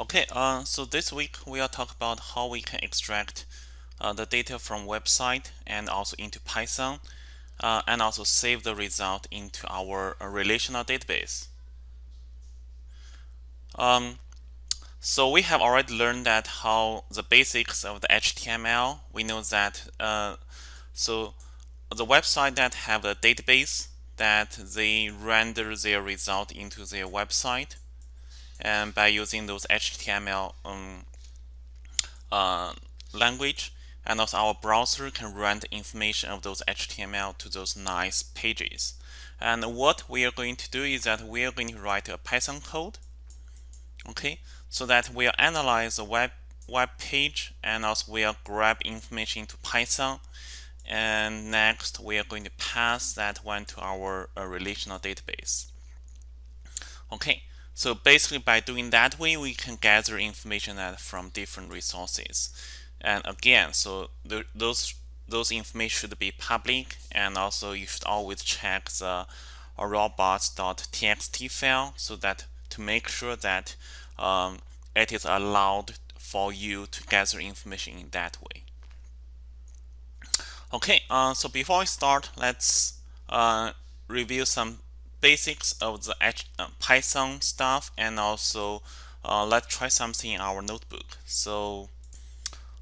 Okay, uh, so this week we will talk about how we can extract uh, the data from website and also into Python uh, and also save the result into our uh, relational database. Um, so we have already learned that how the basics of the HTML. We know that uh, so the website that have a database that they render their result into their website and by using those HTML um, uh, language and also our browser can render information of those HTML to those nice pages. And what we are going to do is that we are going to write a Python code okay? So that we'll analyze the web web page and also we'll grab information into Python. And next we are going to pass that one to our uh, relational database. Okay so basically by doing that way, we can gather information from different resources. And again, so those those information should be public and also you should always check the robots.txt file so that to make sure that um, it is allowed for you to gather information in that way. Okay, uh, so before we start, let's uh, review some basics of the uh, Python stuff and also uh, let's try something in our notebook. So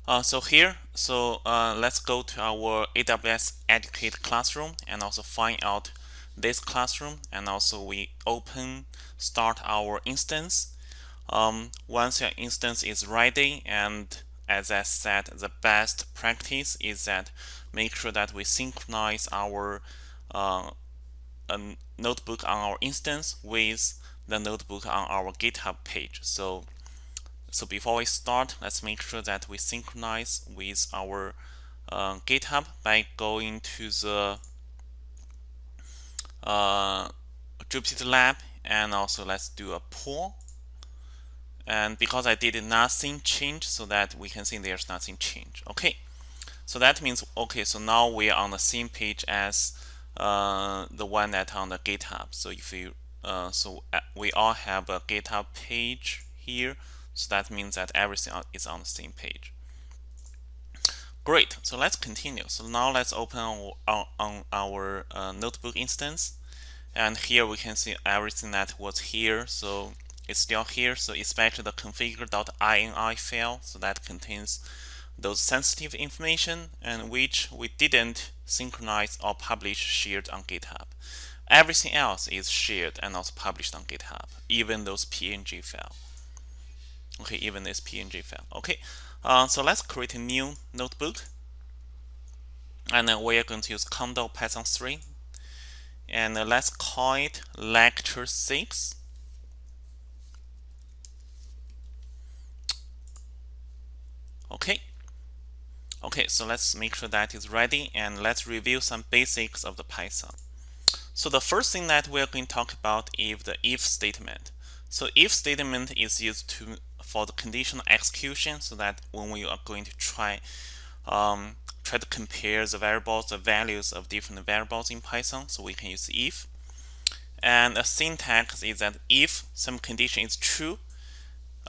uh, so here, so uh, let's go to our AWS Educate classroom and also find out this classroom and also we open start our instance. Um, once your instance is ready and as I said, the best practice is that make sure that we synchronize our uh, a notebook on our instance with the notebook on our GitHub page. So, so before we start, let's make sure that we synchronize with our uh, GitHub by going to the uh, Jupyter Lab and also let's do a pull. And because I did nothing change, so that we can see there's nothing change. Okay, so that means okay. So now we are on the same page as uh, the one that on the GitHub. So if you uh, so uh, we all have a GitHub page here, so that means that everything is on the same page. Great. So let's continue. So now let's open on, on, on our uh, notebook instance, and here we can see everything that was here. So it's still here. So especially the configure.ini file, so that contains those sensitive information and which we didn't synchronize or publish shared on GitHub. Everything else is shared and also published on GitHub, even those PNG file. Okay, even this PNG file. Okay, uh, so let's create a new notebook. And then we are going to use Conda Python 3. And let's call it lecture 6. Okay, Okay, so let's make sure that is ready and let's review some basics of the Python. So the first thing that we're going to talk about is the if statement. So if statement is used to for the conditional execution so that when we are going to try um, try to compare the variables, the values of different variables in Python, so we can use if. And the syntax is that if some condition is true,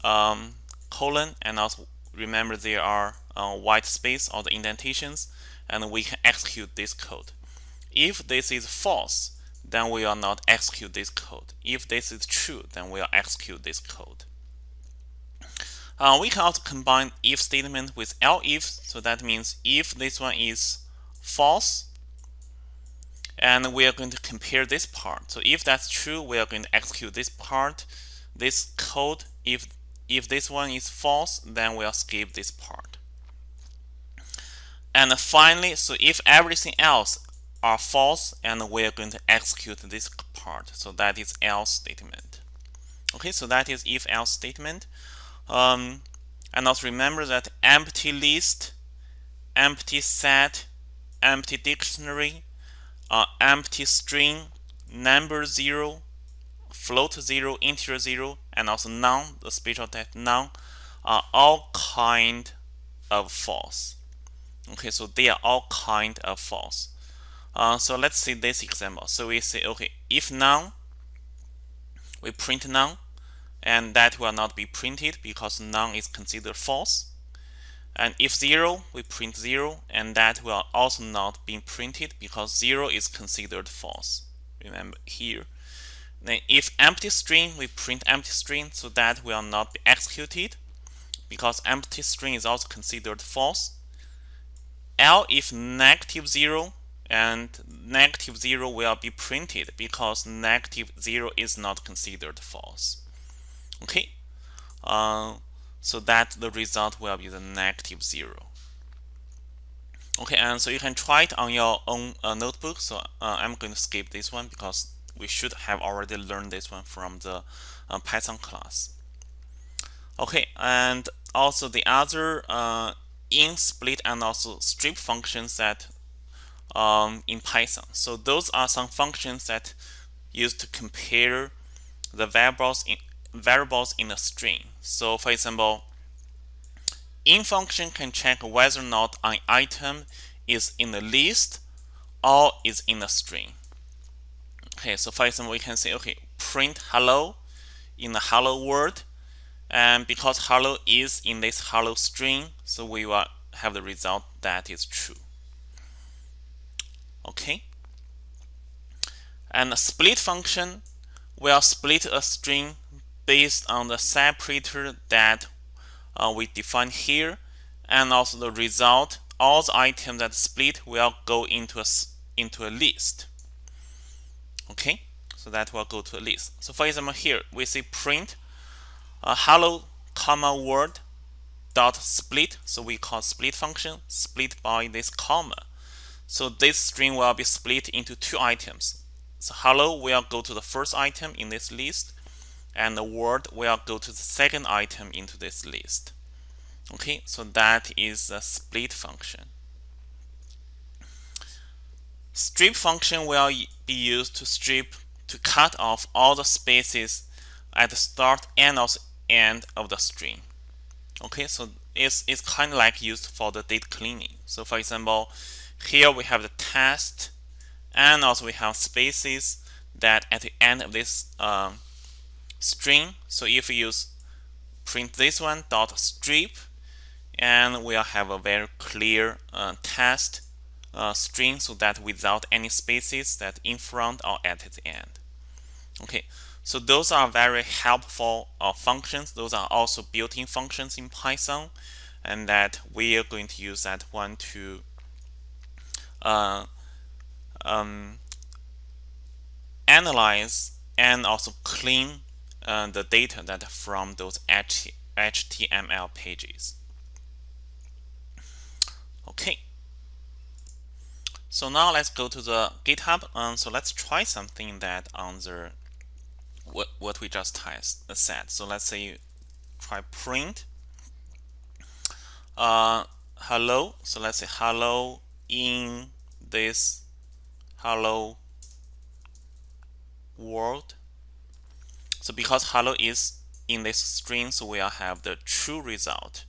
um, colon, and also remember there are uh, white space or the indentations and we can execute this code. If this is false, then we will not execute this code. If this is true, then we'll execute this code. Uh, we can also combine if statement with elif, so that means if this one is false, and we are going to compare this part. So if that's true, we are going to execute this part, this code. If if this one is false, then we'll skip this part. And finally, so if everything else are false, and we're going to execute this part. So that is else statement. Okay, so that is if else statement. Um, and also remember that empty list, empty set, empty dictionary, uh, empty string, number zero, float zero, integer zero, and also none, the special type none, are all kind of false. Okay, so they are all kind of false. Uh, so let's see this example. So we say, okay, if none, we print none. and that will not be printed because none is considered false. And if 0, we print 0, and that will also not be printed because 0 is considered false. Remember here. Then if empty string, we print empty string, so that will not be executed because empty string is also considered false. elif negative 0 and negative 0 will be printed because negative 0 is not considered false. Okay, uh, so that the result will be the negative 0. Okay, and so you can try it on your own uh, notebook. So uh, I'm going to skip this one because we should have already learned this one from the uh, Python class. Okay, and also the other uh, in split and also strip functions that um, in Python. So those are some functions that used to compare the variables in variables in a string. So for example, in function can check whether or not an item is in the list or is in a string. Okay, so for example, we can say, okay, print hello in the hello world. And because hello is in this hello string, so we will have the result that is true. Okay. And the split function will split a string based on the separator that uh, we define here and also the result all the items that split will go into a into a list okay? So that will go to a list. So for example here we say print a hello comma word dot split. So we call split function split by this comma. So this string will be split into two items. So hello will go to the first item in this list and the word will go to the second item into this list. Okay? So that is a split function. Strip function will be used to strip to cut off all the spaces at the start and also end of the string. Okay so it's, it's kind of like used for the data cleaning. So for example here we have the test and also we have spaces that at the end of this um, string. So if we use print this one dot strip and we'll have a very clear uh, test uh, string so that without any spaces that in front or at the end okay so those are very helpful uh, functions those are also built-in functions in Python and that we are going to use that one to uh, um, analyze and also clean uh, the data that from those HTML pages. Okay. So now let's go to the GitHub. Um, so let's try something that on the what what we just uh, said. So let's say try print uh, hello. So let's say hello in this hello world so because hello is in this string, so we'll have the true result.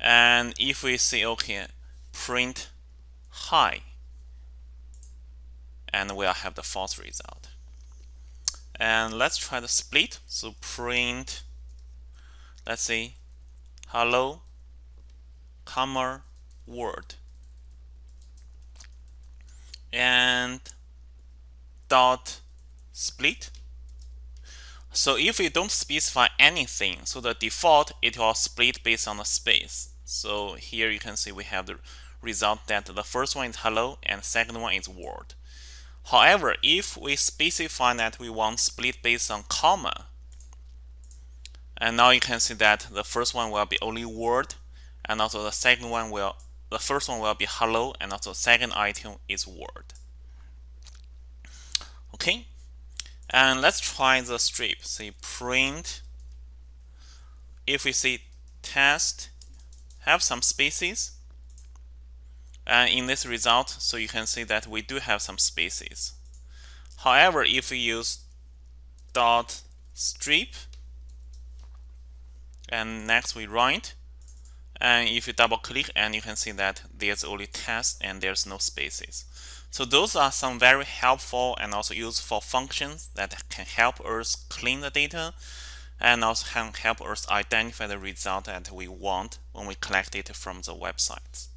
And if we say, okay, print hi, and we'll have the false result. And let's try the split. So print, let's say, hello, comma, word. And dot split so if we don't specify anything, so the default, it will split based on the space. So here you can see we have the result that the first one is hello and second one is word. However, if we specify that we want split based on comma, and now you can see that the first one will be only word, and also the second one will, the first one will be hello, and also second item is word. Okay, and let's try the strip. Say print. If we see test, have some spaces. And in this result, so you can see that we do have some spaces. However, if we use dot strip, and next we write, and if you double click, and you can see that there's only test and there's no spaces. So those are some very helpful and also useful functions that can help us clean the data and also can help us identify the result that we want when we collect it from the websites.